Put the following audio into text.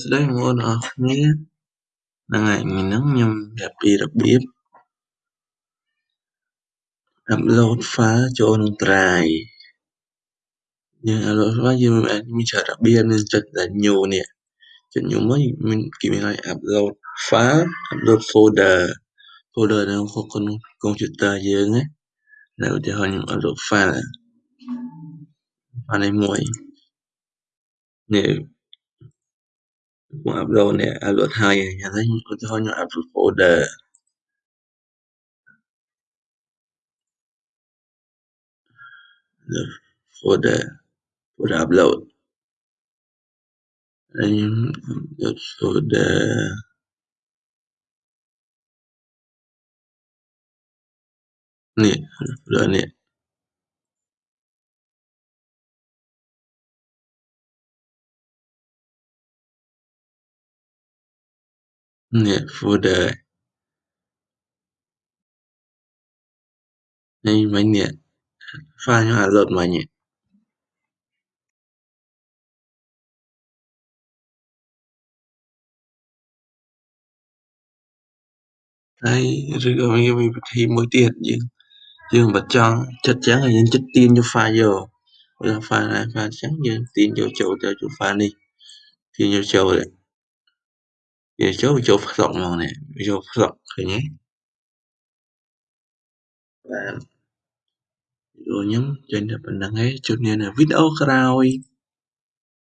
ស្ដីបងប្អូនអរគ្នាហ្នឹងហើយថ្ងៃហ្នឹងខ្ញុំប្រាប់ពីរបៀប upload file ចូលក្នុង Drive យើង upload file យើងមានច្រើនរបៀបមានចុចដែលញូនេះចុចញូមកមានគេមានឲ្យ upload file upload folder folder នៅក្នុងកុំព្យូទ័រយើងណាឧទាហរណ៍ខ្ញុំ upload file file នេះមួយនេះ cũng upload này upload hai, nhà thấy có thể áp upload folder the folder folder upload and the folder này folder nè. Нет, đời, Ê, mấy nghiền, pha nhưng mà dợt mà nhỉ? Đấy, rồi mình, mình thì mỗi tiền nhưng nhưng mà cho chất chắn là những chất tiên cho pha vô. Pha này pha trắng nhưng tiên vô chỗ cho pha đi. Tiên vô chỗ đấy វាចូលចូលផ្សុកហ្មងនេះវាចូលផ្សុកឃើញទេបាទវីដេអូខ្ញុំចេញតែប៉ុណ្្នឹងឯងជួបគ្នានៅវីដេអូក្រោយ